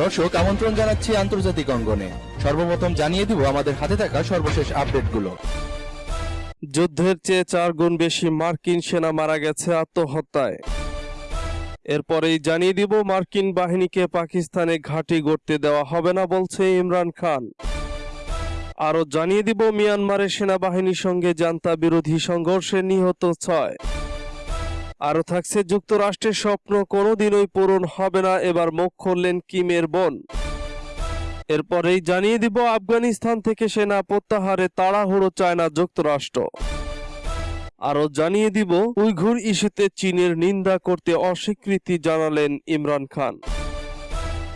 দর্শক, আমন্ত্রণ জানাচ্ছি আন্তর্জাতিক অঙ্গনে। সর্বপ্রথম জানিয়ে দিব, আমাদের হাতে থাকা সর্বশেষ আপডেটগুলো। যুদ্ধের চেয়ে চার গুণ বেশি মার্কিন সেনা মারা গেছে আত্মহত্যায়। এরপরেই জানিয়ে দিব, মার্কিন বাহিনীকে পাকিস্তানে ঘাঁটি গড়তে দেওয়া হবে না বলছে ইমরান খান। আরও জানিয়ে দিব, মিয়ানমারের সেনাবাহিনীর সঙ্গে জান্তা বিরোধী সংঘর্ষে নিহত ছয়। আরও থাকছে যুক্তরাষ্ট্রের স্বপ্ন, কোনোদিনই পূরণ হবে না। এবার মুখ খুললেন কিমের বোন। এরপরেই জানিয়ে দিব, আফগানিস্তান থেকে সেনা প্রত্যাহারে তাড়াহুড়ো চায় না যুক্তরাষ্ট্র। আরও জানিয়ে দিব, উইঘুর ইস্যুতে চীনের নিন্দা করতে অস্বীকৃতি জানালেন ইমরান খান।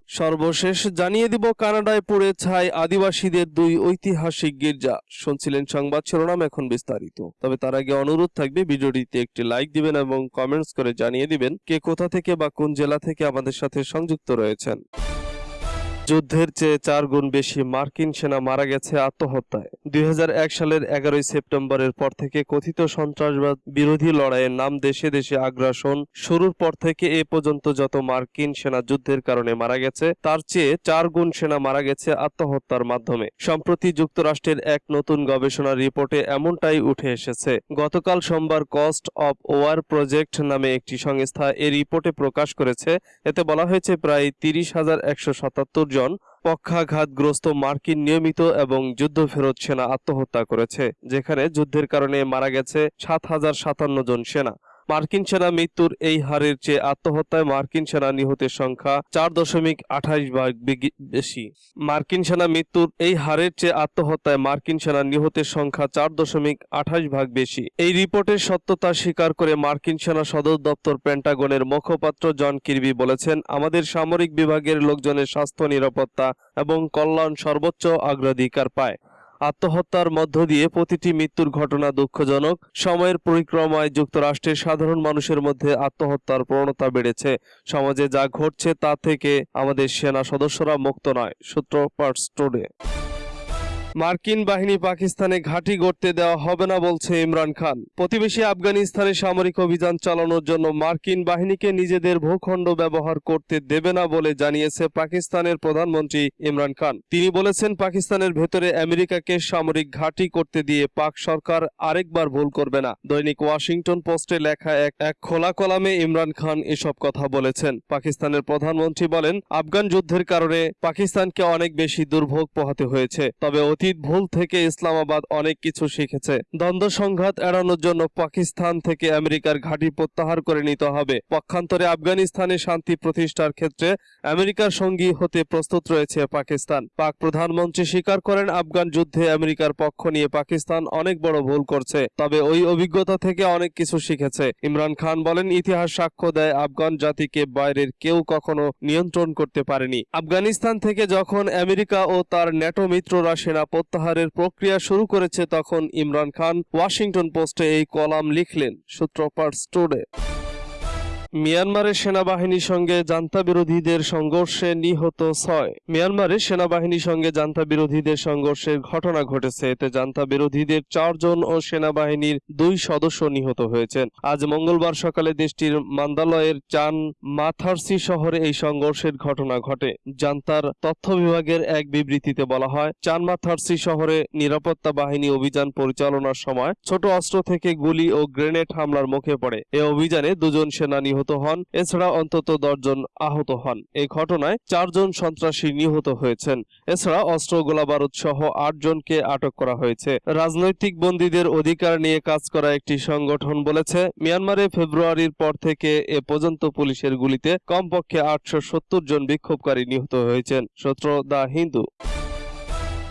সর্বশেষ জানিয়ে দিব, কানাডায় পড়ে ছাই আদিবাসীদের দুই ঐতিহাসিক গির্জা। শুনছিলেন সংবাদ শিরোনাম এখন বিস্তারিত। তবে তার আগে অনুরোধ থাকবে, ভিডিওটিতে একটি লাইক দিবেন এবং কমেন্টস করে জানিয়ে দিবেন কে কোথা থেকে বা কোন জেলা থেকে আমাদের সাথে সংযুক্ত রয়েছেন। যুদ্ধের চেয়ে চার গুণ বেশি মার্কিন সেনা মারা গেছে আত্মহত্যায়। দুই হাজার এক সালের এগারোই সেপ্টেম্বরের পর থেকে কথিত সন্ত্রাসবাদ বিরোধী লড়াইয়ের নাম দেশে দেশে আগ্রাসন শুরুর পর থেকে এ পর্যন্ত যত মার্কিন সেনা যুদ্ধের কারণে মারা গেছে, তার চেয়ে চার গুণ সেনা মারা গেছে আত্মহত্যার মাধ্যমে। সম্প্রতি যুক্তরাষ্ট্রের এক নতুন গবেষণা রিপোর্টে এমনটাই উঠে এসেছে। গতকাল সোমবার কস্ট অফ ওয়ার প্রজেক্ট নামে একটি সংস্থা এ রিপোর্টে প্রকাশ করেছে। এতে বলা হয়েছে, প্রায় তিরিশ হাজার একশো সাতাত্তর জন পক্ষাঘাতগ্রস্ত মার্কিন নিয়মিত এবং যুদ্ধ ফেরত সেনা আত্মহত্যা করেছে, যেখানে যুদ্ধের কারণে মারা গেছে সাত হাজার সাতান্ন জন সেনা। মার্কিন সেনা মৃত্যুর এই হারের চেয়ে আত্মহত্যায় মার্কিন সেনা নিহতের সংখ্যা চার দশমিক আঠাইশ ভাগ বেশি। মার্কিন সেনা মৃত্যুর এই হারের চেয়ে আত্মহত্যায় মার্কিন সেনা নিহতের সংখ্যা চার দশমিক আঠাইশ ভাগ বেশি। এই রিপোর্টের সত্যতা স্বীকার করে মার্কিন সেনা সদর দপ্তর পেন্টাগনের মুখপাত্র জন কিরবি বলেছেন, আমাদের সামরিক বিভাগের লোকজনের স্বাস্থ্য, নিরাপত্তা এবং কল্যাণ সর্বোচ্চ অগ্রাধিকার পায়। আত্মহত্যার মধ্য দিয়ে প্রতিটি মৃত্যুর ঘটনা দুঃখজনক। সময়ের পরিক্রমায় যুক্তরাষ্ট্রের সাধারণ মানুষের মধ্যে আত্মহত্যার প্রবণতা বেড়েছে। সমাজে যা ঘটছে তা থেকে আমাদের সেনা সদস্যরা মুক্ত নয় সূত্র পার্টস টুডে মার্কিন বাহিনী পাকিস্তানে ঘাঁটি গড়তে দেওয়া হবে না বলছে ইমরান খান। প্রতিবেশী আফগানিস্তানে সামরিক অভিযান চালানোর জন্য মার্কিন বাহিনীকে নিজেদের ভূখণ্ড ব্যবহার করতে দেবে না বলে জানিয়েছে পাকিস্তানের প্রধানমন্ত্রী ইমরান খান। তিনি বলেছেন, পাকিস্তানের ভেতরে আমেরিকাকে সামরিক ঘাঁটি করতে দিয়ে পাক সরকার আরেকবার ভুল করবে না। দৈনিক ওয়াশিংটন পোস্টে লেখা এক এক খোলা কলামে ইমরান খান এসব কথা বলেছেন। পাকিস্তানের প্রধানমন্ত্রী বলেন, আফগান যুদ্ধের কারণে পাকিস্তানকে অনেক বেশি দুর্ভোগ পোহাতে হয়েছে। তবে অতীত ভুল থেকে ইসলামাবাদ অনেক কিছু শিখেছে? দ্বন্দ্ব সংঘাত এড়ানোর জন্য পাকিস্তান থেকে আমেরিকার ঘাঁটি প্রত্যাহার করে নিতে হবে। পক্ষান্তরে আফগানিস্তানে শান্তি প্রতিষ্ঠার ক্ষেত্রে আমেরিকার সঙ্গী হতে প্রস্তুত রয়েছে পাকিস্তান। পাক প্রধানমন্ত্রী স্বীকার করেন, আফগান যুদ্ধে আমেরিকার পক্ষ নিয়ে পাকিস্তান অনেক বড় ভুল করছে, তবে ওই অভিজ্ঞতা থেকে অনেক কিছু শিখেছে। ইমরান খান বলেন, ইতিহাস সাক্ষ্য দেয়, আফগান জাতিকে বাইরের কেউ কখনো নিয়ন্ত্রণ করতে পারেনি। আফগানিস্তান থেকে যখন আমেরিকা ও তার ন্যাটো মিত্ররা সেনা প্রত্যাহারের প্রক্রিয়া শুরু করেছে তখন ইমরান খান ওয়াশিংটন পোস্টে এই কলাম লিখলেন সূত্রপাট টুডে মিয়ানমারের সেনাবাহিনীর সঙ্গে জান্তা বিরোধীদের সংঘর্ষে নিহত ছয়। মিয়ানমারের সেনাবাহিনীর সঙ্গে জান্তা বিরোধীদের সংঘর্ষের ঘটনা ঘটেছে। এতে জান্তা বিরোধীদের চারজন ও সেনাবাহিনীর দুই সদস্য নিহত হয়েছেন। আজ মঙ্গলবার সকালে দেশটির মান্দালয়ের চান মাথারসি শহরে এই সংঘর্ষের ঘটনা ঘটে। জান্তার তথ্য বিভাগের এক বিবৃতিতে বলা হয়, চান মাথারসি শহরে নিরাপত্তা বাহিনী অভিযান পরিচালনার সময় ছোট অস্ত্র থেকে গুলি ও গ্রেনেড হামলার মুখে পড়ে। এ অভিযানে দুজন সেনা নিহত হন। এছাড়া অন্তত দশজন আহত হন। এই ঘটনায় চারজন সন্ত্রাসী নিহত হয়েছেন। এছাড়া অস্ত্র গোলাবারুদ সহ আটজনকে আটক করা হয়েছে। রাজনৈতিক বন্দীদের অধিকার নিয়ে কাজ করা একটি সংগঠন বলেছে, মিয়ানমারে ফেব্রুয়ারির পর থেকে এ পর্যন্ত পুলিশের গুলিতে কমপক্ষে আটশো সত্তর জন বিক্ষোভকারী নিহত হয়েছেন। সূত্র দ্য হিন্দু।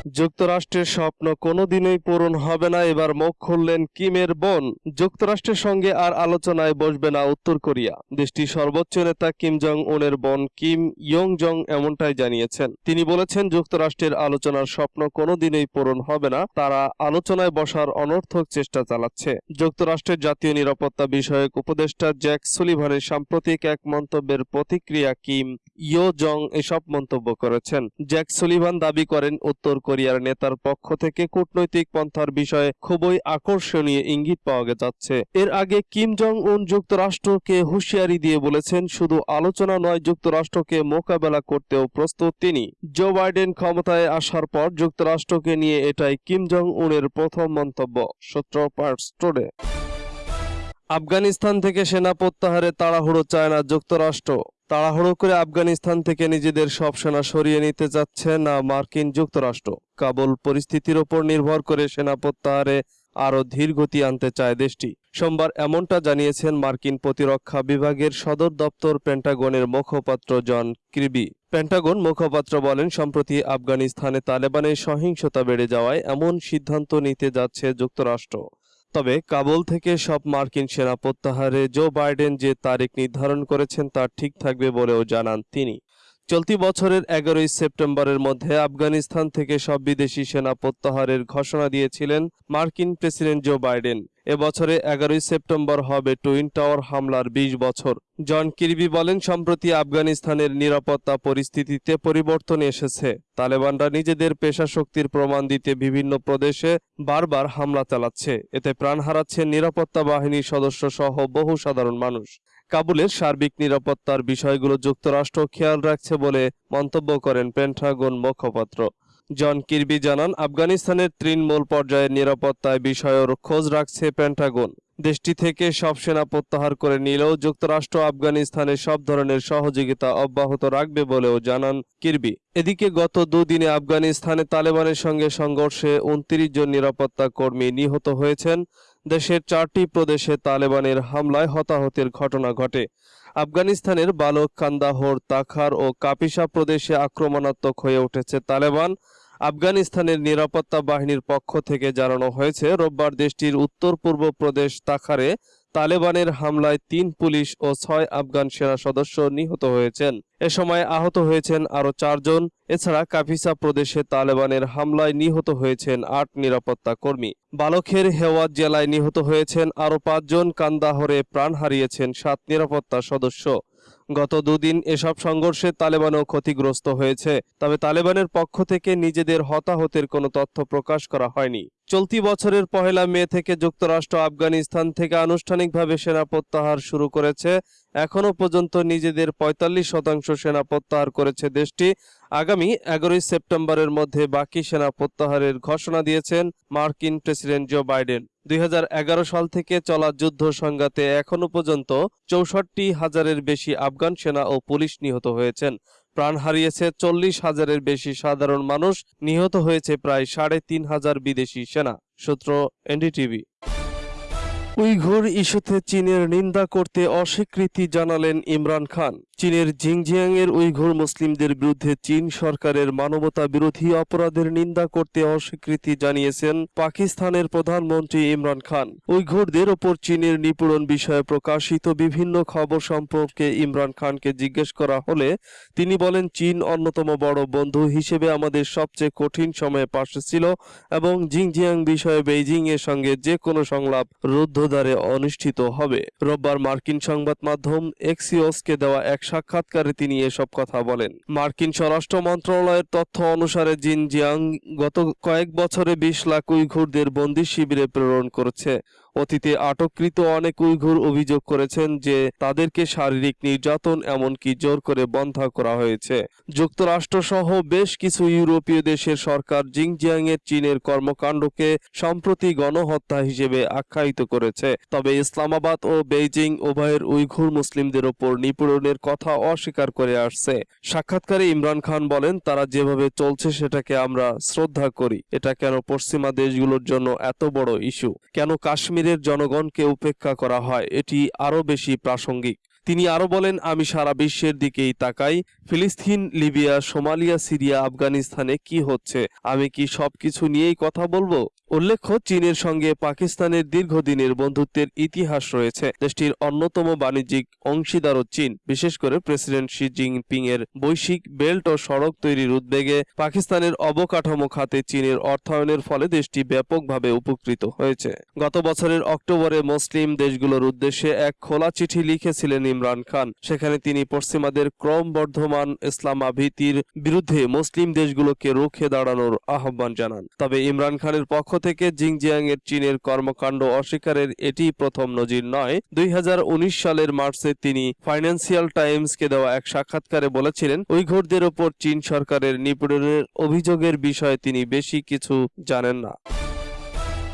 যুক্তরাষ্ট্রের স্বপ্ন কোনোদিনই পূরণ হবে না। এবার মুখ খুললেন কিমের বোন। যুক্তরাষ্ট্রের সঙ্গে আর আলোচনায় বসবে না উত্তর কোরিয়া। দেশটির সর্বোচ্চ নেতা কিম জং উনের বোন কিম ইয়ং জং এমনটাই জানিয়েছেন। তিনি বলেছেন, যুক্তরাষ্ট্রের আলোচনার স্বপ্ন কোনোদিনই পূরণ হবে না। তারা আলোচনায় বসার অনর্থক চেষ্টা চালাচ্ছে। যুক্তরাষ্ট্রের জাতীয় নিরাপত্তা বিষয়ক উপদেষ্টা জ্যাক সুলিভানের সাম্প্রতিক এক মন্তব্যের প্রতিক্রিয়া কিম ইয়ো জং এসব মন্তব্য করেছেন। জ্যাক সুলিভান দাবি করেন, উত্তর কোরিয়ার নেতার পক্ষ থেকে কূটনৈতিক পন্থার বিষয়ে খুবই আকর্ষণীয় ইঙ্গিত পাওয়া যাচ্ছে। এর আগে কিম জং উন যুক্তরাষ্ট্রকে হুঁশিয়ারি দিয়ে বলেছেন, শুধু আলোচনা নয়, যুক্তরাষ্ট্রকে মোকাবেলা করতেও প্রস্তুত তিনি। জো বাইডেন ক্ষমতায় আসার পর যুক্তরাষ্ট্রকে নিয়ে এটাই কিম জং উনের প্রথম মন্তব্য, সূত্র পার্টস টুডে। আফগানিস্তান থেকে সেনা প্রত্যাহারে তাড়াহুড়ো চায় না যুক্তরাষ্ট্র। তাড়াহুড়ো করে আফগানিস্তান থেকে নিজেদের সব সেনা সরিয়ে নিতে যাচ্ছে না মার্কিন যুক্তরাষ্ট্র। কাবুল পরিস্থিতির ওপর নির্ভর করে সেনা প্রত্যাহারে আরও ধীর গতি আনতে চায় দেশটি। সোমবার এমনটা জানিয়েছেন মার্কিন প্রতিরক্ষা বিভাগের সদর দপ্তর পেন্টাগনের মুখপাত্র জন ক্রিবি। পেন্টাগন মুখপাত্র বলেন, সম্প্রতি আফগানিস্তানে তালেবানের সহিংসতা বেড়ে যাওয়ায় এমন সিদ্ধান্ত নিতে যাচ্ছে যুক্তরাষ্ট্র। তবে কাবুল থেকে সব মার্কিন সেনা প্রত্যাহারে জো বাইডেন যে তারিখ নির্ধারণ করেছেন তা ঠিক থাকবে বলেও জানান তিনি। চলতি বছরের এগারোই সেপ্টেম্বরের মধ্যে আফগানিস্তান থেকে সব বিদেশি সেনা প্রত্যাহারের ঘোষণা দিয়েছিলেন মার্কিন প্রেসিডেন্ট জো বাইডেন। এবছরে এগারোই সেপ্টেম্বর হবে টুইন টাওয়ার হামলার ২০ বছর। জন কিরবি বলেন, সম্প্রতি আফগানিস্তানের নিরাপত্তা পরিস্থিতিতে পরিবর্তন এসেছে। তালেবানরা নিজেদের পেশা শক্তির প্রমাণ দিতে বিভিন্ন প্রদেশে বারবার হামলা চালাচ্ছে। এতে প্রাণ হারাচ্ছেন নিরাপত্তা বাহিনীর সদস্য সহ বহু সাধারণ মানুষ। কাবুলের সার্বিক নিরাপত্তার বিষয়গুলো যুক্তরাষ্ট্র খেয়াল রাখছে বলে মন্তব্য করেন পেন্টাগন মুখপাত্র। জন কিরবি জানান, আফগানিস্তানের তৃণমূল পর্যায়ের নিরাপত্তায় বিষয়ের খোঁজ রাখছে পেন্টাগন। দেশটি থেকে সব সেনা প্রত্যাহার করে নিলেও যুক্তরাষ্ট্র আফগানিস্তানে সব ধরনের সহযোগিতা অব্যাহত রাখবে বলেও জানান কিরবি। এদিকে গত দুদিনে আফগানিস্তানে তালেবানের সঙ্গে সংঘর্ষে উনত্রিশ জন নিরাপত্তা কর্মী নিহত হয়েছেন। দেশের চারটি প্রদেশে তালেবানের হামলায় হতাহতের ঘটনা ঘটে। আফগানিস্তানের বালক কান্দাহর তাখার ও কাপিসা প্রদেশে আক্রমণাত্মক হয়ে উঠেছে তালেবান। আফগানিস্তানের নিরাপত্তা বাহিনীর পক্ষ থেকে জানানো হয়েছে, রোববার দেশটির উত্তর পূর্ব প্রদেশ তাখারে তালেবানের হামলায় তিন পুলিশ ও ছয় আফগান সেনা সদস্য নিহত হয়েছেন। এ সময় আহত হয়েছেন আরও চারজন। এছাড়া কাফিসা প্রদেশে তালেবানের হামলায় নিহত হয়েছেন আট নিরাপত্তা কর্মী। বালখের হেওয়াত জেলায় নিহত হয়েছেন আরও পাঁচজন। কান্দাহরে প্রাণ হারিয়েছেন সাত নিরাপত্তা সদস্য। গত দুদিন এসব সংঘর্ষে তালেবানও ক্ষতিগ্রস্ত হয়েছে। তবে তালেবানের পক্ষ থেকে নিজেদের হতাহতের কোনো তথ্য প্রকাশ করা হয়নি। চলতি বছরের পহেলা মে থেকে যুক্তরাষ্ট্র আফগানিস্তান থেকে আনুষ্ঠানিকভাবে সেনা প্রত্যাহার শুরু করেছে। এখনও পর্যন্ত নিজেদের পঁয়তাল্লিশ শতাংশ সেনা প্রত্যাহার করেছে দেশটি। আগামী এগারোই সেপ্টেম্বরের মধ্যে বাকি সেনা প্রত্যাহারের ঘোষণা দিয়েছেন মার্কিন প্রেসিডেন্ট জো বাইডেন। দুই হাজার এগারো সাল থেকে চলা যুদ্ধ সংঘাতে এখনও পর্যন্ত চৌষট্টি হাজারের বেশি আফগান সেনা ও পুলিশ নিহত হয়েছেন। প্রাণ হারিয়েছে চল্লিশ হাজারের বেশি সাধারণ মানুষ, নিহত হয়েছে প্রায় সাড়ে তিন হাজার বিদেশি সেনা, সূত্র এনডিটিভি। উইঘুর ইস্যুতে চীনের নিন্দা করতে অস্বীকৃতি জানালেন ইমরান খান। চীনের জিংজিয়াং এর উইঘুর মুসলিমদের বিরুদ্ধে চীন সরকারের মানবতা বিরোধী অপরাধের নিন্দা করতে অস্বীকৃতি জানিয়েছেন পাকিস্তানের প্রধানমন্ত্রী ইমরান খান। উইঘুরদের ওপর চীনের নিপীড়ন বিষয়ে প্রকাশিত বিভিন্ন খবর সম্পর্কে ইমরান খানকে জিজ্ঞেস করা হলে তিনি বলেন, চীন অন্যতম বড় বন্ধু হিসেবে আমাদের সবচেয়ে কঠিন সময়ে পাশে ছিল এবং জিংজিয়াং বিষয়ে বেইজিং এর সঙ্গে যে কোনো সংলাপ রুদ্ধদ্বারে অনুষ্ঠিত হবে। রোববার মার্কিন সংবাদ মাধ্যম এক্সিওসকে দেওয়া এক সাক্ষাৎকারে তিনি এসব কথা বলেন। মার্কিন স্বরাষ্ট্র মন্ত্রণালয়ের তথ্য অনুসারে জিনজিয়াং গত কয়েক বছরে বিশ লাখ উইঘুরদের বন্দি শিবিরে প্রেরণ করেছে। অতীতে আটককৃত অনেক উইঘুর অভিযোগ করেছেন যে তাদেরকে শারীরিক নির্যাতন এমনকি জোর করে বন্ধা করা হয়েছে। যুক্তরাষ্ট্র সহ বেশ কিছু ইউরোপীয় দেশের সরকার জিংজিয়াং এর চীনের কর্মকাণ্ডকে সম্প্রতি গণহত্যা হিসেবে আখ্যায়িত করেছে। তবে ইসলামাবাদ ও বেইজিং উভয়ের উইঘুর মুসলিমদের ওপর নিপীড়নের কথা অস্বীকার করে আসছে। সাক্ষাৎকারে ইমরান খান বলেন, তারা যেভাবে চলছে সেটাকে আমরা শ্রদ্ধা করি। এটা কেন পশ্চিমা দেশগুলোর জন্য এত বড় ইস্যু? কেন কাশ্মীরের জনগণকে উপেক্ষা করা হয়, এটি আরও বেশি প্রাসঙ্গিক। তিনি আরও বলেন, আমি সারা বিশ্বের দিকেই তাকাই। ফিলিস্তিন, লিবিয়া, সোমালিয়া, সিরিয়া, আফগানিস্তানে কি হচ্ছে? আমি কি সবকিছু নিয়েই কথা বলব? উল্লেখ্য, চীনের সঙ্গে পাকিস্তানের দীর্ঘদিনের বন্ধুত্বের ইতিহাস রয়েছে। দেশটির অন্যতম বাণিজ্যিক অংশীদারও চীন। বিশেষ করে প্রেসিডেন্ট শি জিনপিং এর বৈশ্বিক বেল্ট ও সড়ক তৈরির উদ্বেগে পাকিস্তানের অবকাঠামো খাতে চীনের অর্থায়নের ফলে দেশটি ব্যাপকভাবে উপকৃত হয়েছে। গত বছরের অক্টোবরে মুসলিম দেশগুলোর উদ্দেশ্যে এক খোলা চিঠি লিখেছিলেন ইমরান খান। সেখানে তিনি পশ্চিমাদের ক্রমবর্ধমান ইসলামাভীতির বিরুদ্ধে মুসলিম দেশগুলোকে রুখে দাঁড়ানোর আহ্বান জানান। তবে ইমরান খানের পক্ষ থেকে জিংজিয়াং এর চীনের কর্মকাণ্ড অস্বীকারের এটি প্রথম নজির নয়। দুই সালের মার্চে তিনি ফাইন্যান্সিয়াল টাইমসকে দেওয়া এক সাক্ষাৎকারে বলেছিলেন, উইঘুরদের ওপর চীন সরকারের নিপীড়নের অভিযোগের বিষয়ে তিনি বেশি কিছু জানেন না।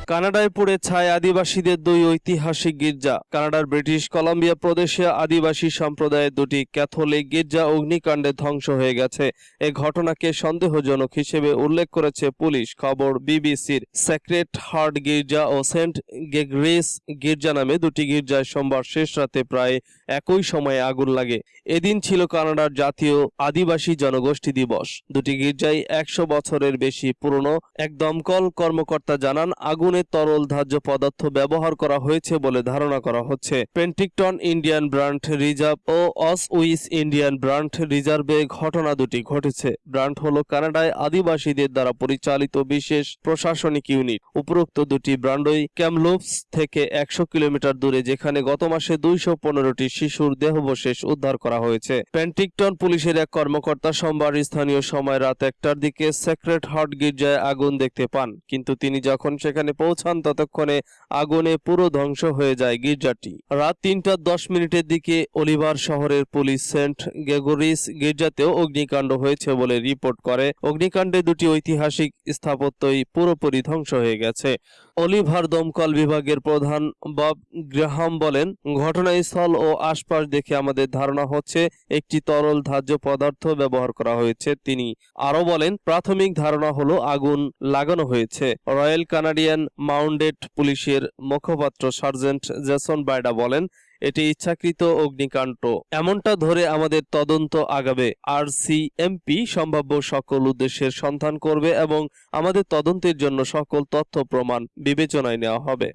কানাডায় পড়ে ছায় আদিবাসীদের দুই ঐতিহাসিক গির্জা। কানাডার ব্রিটিশ কলম্বিয়া প্রদেশে আদিবাসী সম্প্রদায়ের দুটি ক্যাথলিক গির্জা অগ্নিকাণ্ডে ধ্বংস হয়ে গেছে। এ ঘটনাকে সন্দেহজনক হিসেবে উল্লেখ করেছে পুলিশ, খবর বিবিসির সেক্রেট হার্ট গির্জা ও সেন্ট গেগ্রেস গির্জা নামে দুটি গির্জায় সোমবার শেষ রাতে প্রায় একই সময়ে আগুন লাগে। এদিন ছিল কানাডার জাতীয় আদিবাসী জনগোষ্ঠী দিবস। দুটি গির্জাই একশো বছরের বেশি পুরনো। এক দমকল কর্মকর্তা জানান, আগুনে তরল ধার্য পদার্থ ব্যবহার করা হয়েছে বলে ধারণা করা হচ্ছে। পেন্টিকটন ইন্ডিয়ান ব্রান্ড রিজার্ভ ও অস উইস ইন্ডিয়ান ব্রান্ড রিজার্ভে ঘটনা দুটি ঘটেছে। ব্রান্ড হলো কানাডায় আদিবাসীদের দ্বারা পরিচালিত বিশেষ প্রশাসনিক ইউনিট। উপরোক্ত দুটি ব্র্যান্ডই ক্যামলোপস থেকে একশো কিলোমিটার দূরে, যেখানে গত মাসে দুইশো পনেরোটি শিশুর দেহবশেষ উদ্ধার করা হয়েছে। পেন্টিকটন পুলিশের এক কর্মকর্তা সোমবার স্থানীয় সময় রাত একটার দিকে সেক্রেট হার্ট গির্জায় আগুন দেখতে পান। কিন্তু তিনি যখন সেখানে পৌঁছান ততক্ষণে আগুনে পুরো ধ্বংস হয়ে যায় গির্জাটি। রাত তিনটা দশ মিনিটের দিকে অলিভার শহরের পুলিশ সেন্ট গেগোরিস গির্জাতেও অগ্নিকাণ্ড হয়েছে বলে রিপোর্ট করে। অগ্নিকাণ্ডে দুটি ঐতিহাসিক স্থাপত্যই পুরোপুরি ধ্বংস হয়ে গেছে। অলিভার দমকল বিভাগের প্রধান বব গ্রাহাম বলেন, ঘটনাস্থল ও আশপাশ দেখে আমাদের ধারণা হচ্ছে একটি তরল ধার্য পদার্থ ব্যবহার করা হয়েছে। তিনি আরও বলেন, প্রাথমিক ধারণা হলো আগুন লাগানো হয়েছে। রয়্যাল কানাডিয়ান মাউন্টেড পুলিশের মুখপাত্র সার্জেন্ট জেসন বাইডা বলেন এটি ইচ্ছাকৃত অগ্নিকাণ্ড। এমনটা ধরে আমাদের তদন্ত আগাবে। আর সিএমপি সম্ভাব্য সকল উদ্দেশ্যের সন্ধান করবে এবং আমাদের তদন্তের জন্য সকল তথ্য প্রমাণ বিবেচনায় নেওয়া হবে।